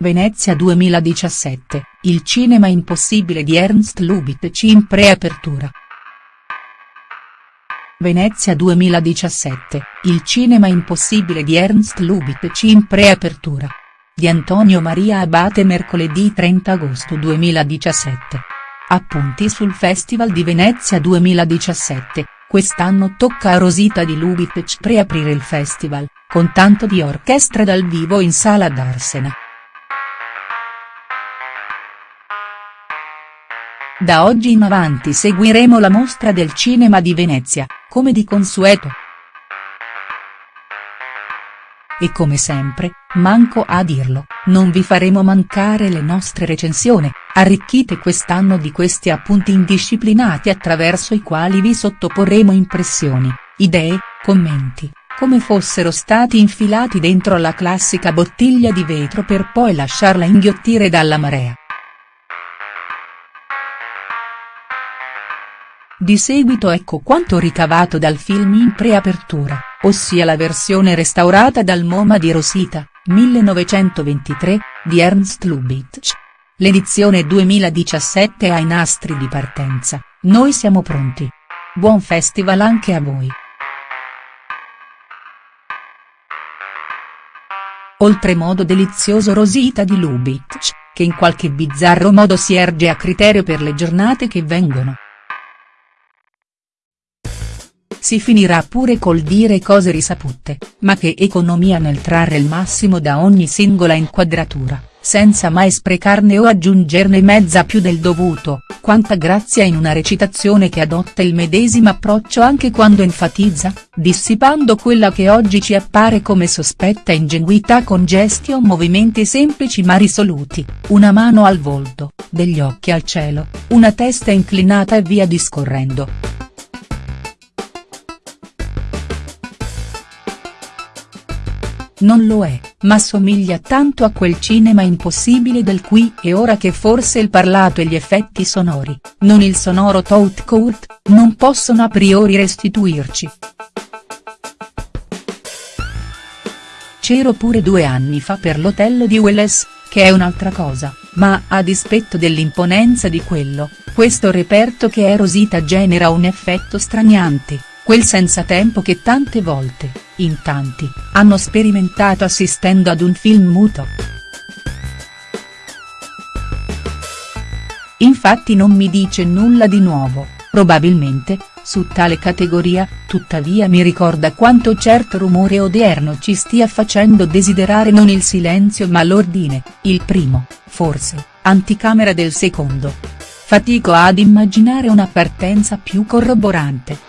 Venezia 2017, il cinema impossibile di Ernst Lubitsch in preapertura. Venezia 2017, il cinema impossibile di Ernst Lubitsch in preapertura. Di Antonio Maria Abate mercoledì 30 agosto 2017. Appunti sul Festival di Venezia 2017, quest'anno tocca a Rosita di Lubitsch preaprire il festival, con tanto di orchestra dal vivo in sala d'Arsena. Da oggi in avanti seguiremo la mostra del cinema di Venezia, come di consueto. E come sempre, manco a dirlo, non vi faremo mancare le nostre recensioni, arricchite quest'anno di questi appunti indisciplinati attraverso i quali vi sottoporremo impressioni, idee, commenti, come fossero stati infilati dentro la classica bottiglia di vetro per poi lasciarla inghiottire dalla marea. Di seguito ecco quanto ricavato dal film in preapertura, ossia la versione restaurata dal MoMA di Rosita, 1923, di Ernst Lubitsch. L'edizione 2017 ha i nastri di partenza, noi siamo pronti. Buon festival anche a voi. Oltremodo delizioso Rosita di Lubitsch, che in qualche bizzarro modo si erge a criterio per le giornate che vengono. Si finirà pure col dire cose risapute, ma che economia nel trarre il massimo da ogni singola inquadratura, senza mai sprecarne o aggiungerne mezza più del dovuto, quanta grazia in una recitazione che adotta il medesimo approccio anche quando enfatizza, dissipando quella che oggi ci appare come sospetta ingenuità con gesti o movimenti semplici ma risoluti, una mano al volto, degli occhi al cielo, una testa inclinata e via discorrendo. Non lo è, ma somiglia tanto a quel cinema impossibile del qui e ora che forse il parlato e gli effetti sonori, non il sonoro tout court, non possono a priori restituirci. C'ero pure due anni fa per l'hotel di Welles, che è un'altra cosa, ma a dispetto dell'imponenza di quello, questo reperto che è Rosita genera un effetto straniante, quel senza tempo che tante volte, in tanti, hanno sperimentato assistendo ad un film muto. Infatti non mi dice nulla di nuovo, probabilmente, su tale categoria, tuttavia mi ricorda quanto certo rumore odierno ci stia facendo desiderare non il silenzio ma l'ordine, il primo, forse, anticamera del secondo. Fatico ad immaginare una partenza più corroborante.